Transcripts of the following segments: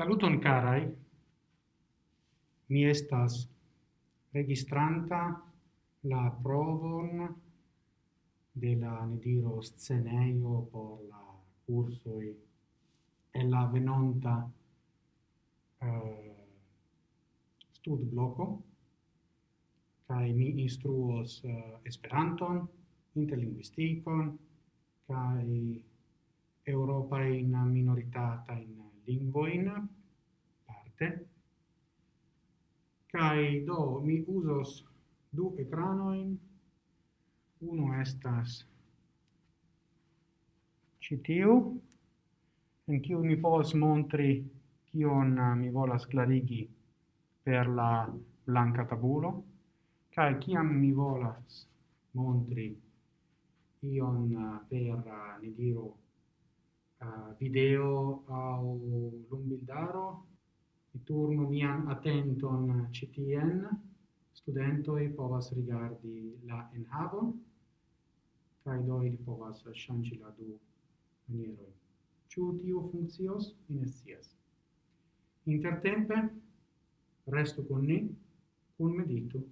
Saluton carai. Mi estas registranta la provon de la ne diro sceneio por la curso e la venonta eh, uh, stud bloco kai mi instruos uh, esperanton interlinguistikon kai europa in minoritata in lingvoin parte. Kai do mi usos du ekranoin. Uno estas citiu en kiu mi povas montri kion uh, mi volas klarigi per la blanca tabulo. Kai kiam mi volas montri ion uh, per uh, ne diro uh, video au lumbildaro e turno mian attenton ctn studentoi povas rigardi la enhavon kai do ili povas shangi la du maniero ciu tio funkcios? Mi. Intertempe resto con ni, con medito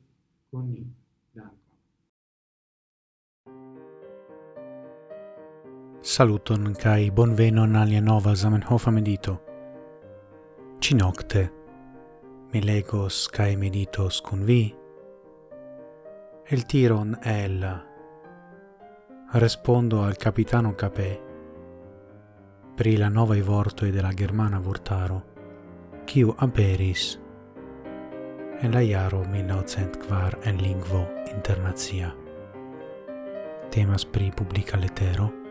con ni. dank Saluton kai bonvenon alia nova Zamenhof medito. Ci nocte mi legos kai meditos kun vi. El tiron el respondo al capitano Capè pri la nova vortoi della germana vortaro kiu aperis en la jaro 1900 kvar en lingvo internazia Temas pri publika letero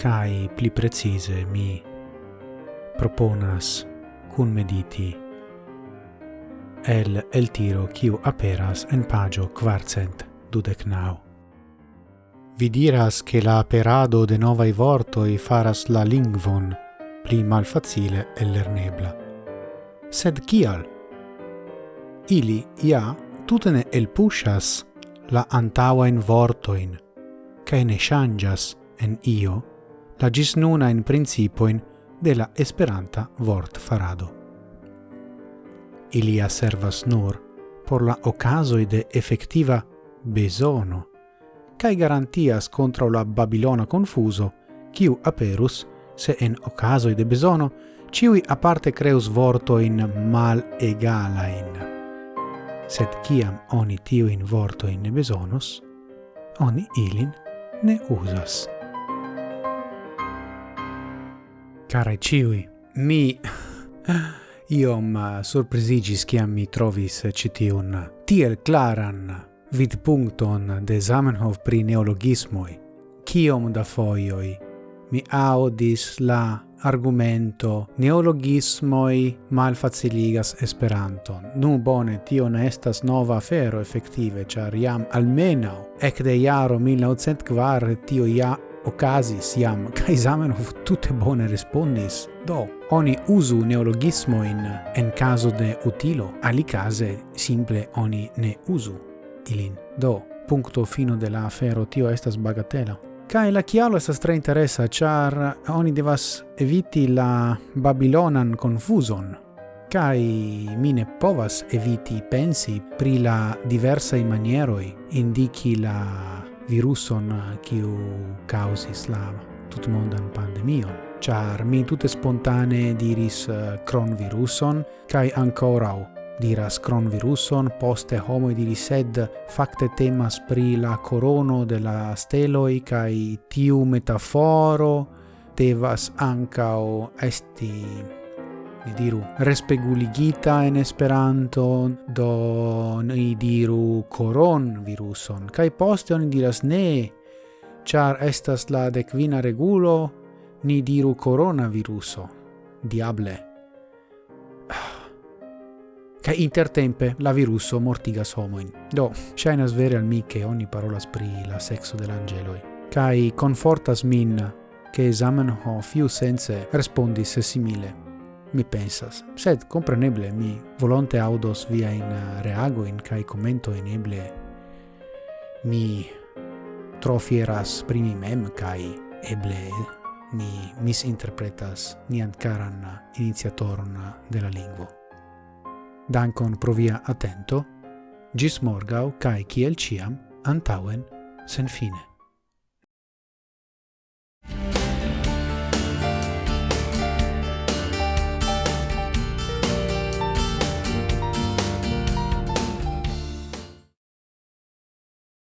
cae pli precise mi proponas cun mediti el el tiro kiu aperas en pagio quarcent dudec nau. Vi diras che la aperado de novai vortoi faras la lingvon pli malfacile e lernebla. Sed kial? Ili ja tutene el pushas la antaua in vortoin, cae ne changas en io la gis nuna in principoin de la Esperanta vort farado. Ilia servas nur por la ocasoi de effectiva besono, cae garantias contra la Babilona confuso, quiu aperus, se en ocasoi de besono, ciui aparte creus vortoin mal egalain. Sed ciam oni tiuin vortoin besonos, oni ilin ne usas. Care ciui, mi iom eh, surprizigis ciam mi trovis eh, citiun eh, tiel claran vidpunkton de Zamenhof pri neologismoi. Ciom da foioi mi audis la argumento neologismoi malfaciligas Esperanton. Nu bone, tio ne estas nova afero effective, char iam almenau ec de iaro 1904 tio ia okazis iam, kai Zamenhof tutte bone respondis, do, oni usu neologismo in en caso de utilo, ali case simple oni ne usu ilin. Do, puncto fino de la afero tio estas bagatela. Kai la chialo estas tre interesa, char oni devas eviti la Babilonan confuson, kai mine povas eviti pensi pri la diversa i manieroi indichi la viruson eh, kiu causis la tutmondan pandemion. Char mi tute spontane diris eh, kronviruson kaj ankoraŭ diras cronviruson, poste homo diris sed facte temas pri la corono de la steloi, kaj tiu metaforo devas ancao esti ni diru respeguligita en Esperanto, do ni diru coron viruson, kai poste oni diras ne, char estas la decvina regulo, ni diru coronaviruso. Diable. kai intertempe la viruso mortigas homoin. Do, shainas vere al mi che ogni parola spri la sexo dell'angeloi. kai confortas min che Zamenhof fiu sense respondis simile mi pensas. Sed, compreneble, mi volonte audos via in eh, reagoin cae commentoin eble mi tro fieras pri mi mem cae eble mi misinterpretas nian caran eh, iniziatoron eh, de la lingvo. Dankon pro via attento, gis morgau kai ciel ciam antauen sen fine.